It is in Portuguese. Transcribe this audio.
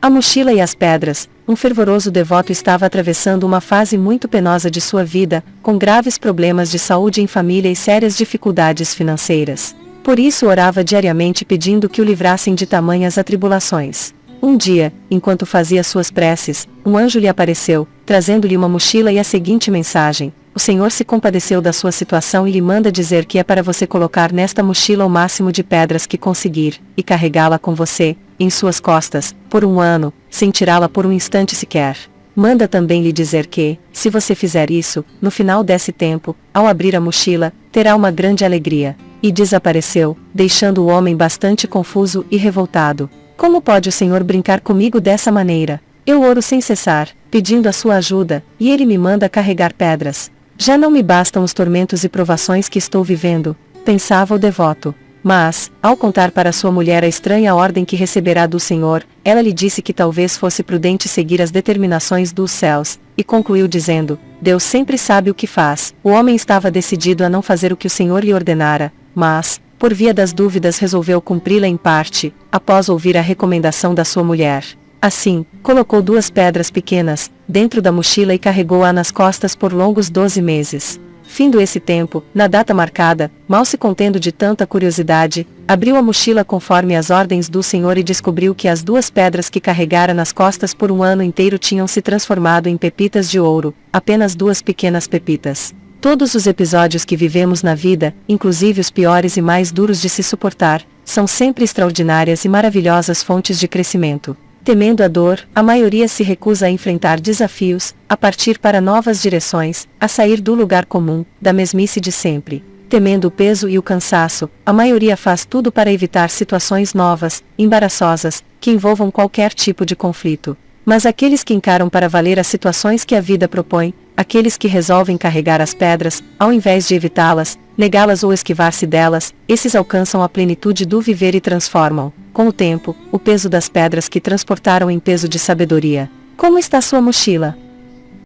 A mochila e as pedras, um fervoroso devoto estava atravessando uma fase muito penosa de sua vida, com graves problemas de saúde em família e sérias dificuldades financeiras. Por isso orava diariamente pedindo que o livrassem de tamanhas atribulações. Um dia, enquanto fazia suas preces, um anjo lhe apareceu, trazendo-lhe uma mochila e a seguinte mensagem: O Senhor se compadeceu da sua situação e lhe manda dizer que é para você colocar nesta mochila o máximo de pedras que conseguir, e carregá-la com você, em suas costas, por um ano, sem tirá-la por um instante sequer. Manda também lhe dizer que, se você fizer isso, no final desse tempo, ao abrir a mochila, terá uma grande alegria. E desapareceu, deixando o homem bastante confuso e revoltado. Como pode o Senhor brincar comigo dessa maneira? Eu oro sem cessar, pedindo a sua ajuda, e ele me manda carregar pedras. Já não me bastam os tormentos e provações que estou vivendo, pensava o devoto. Mas, ao contar para sua mulher a estranha ordem que receberá do Senhor, ela lhe disse que talvez fosse prudente seguir as determinações dos céus, e concluiu dizendo: Deus sempre sabe o que faz. O homem estava decidido a não fazer o que o Senhor lhe ordenara, mas, por via das dúvidas resolveu cumpri-la em parte, após ouvir a recomendação da sua mulher. Assim, colocou duas pedras pequenas, dentro da mochila e carregou-a nas costas por longos doze meses. Findo esse tempo, na data marcada, mal se contendo de tanta curiosidade, abriu a mochila conforme as ordens do Senhor e descobriu que as duas pedras que carregara nas costas por um ano inteiro tinham se transformado em pepitas de ouro, apenas duas pequenas pepitas. Todos os episódios que vivemos na vida, inclusive os piores e mais duros de se suportar, são sempre extraordinárias e maravilhosas fontes de crescimento. Temendo a dor, a maioria se recusa a enfrentar desafios, a partir para novas direções, a sair do lugar comum, da mesmice de sempre. Temendo o peso e o cansaço, a maioria faz tudo para evitar situações novas, embaraçosas, que envolvam qualquer tipo de conflito. Mas aqueles que encaram para valer as situações que a vida propõe, aqueles que resolvem carregar as pedras, ao invés de evitá-las, negá-las ou esquivar-se delas, esses alcançam a plenitude do viver e transformam, com o tempo, o peso das pedras que transportaram em peso de sabedoria. Como está sua mochila?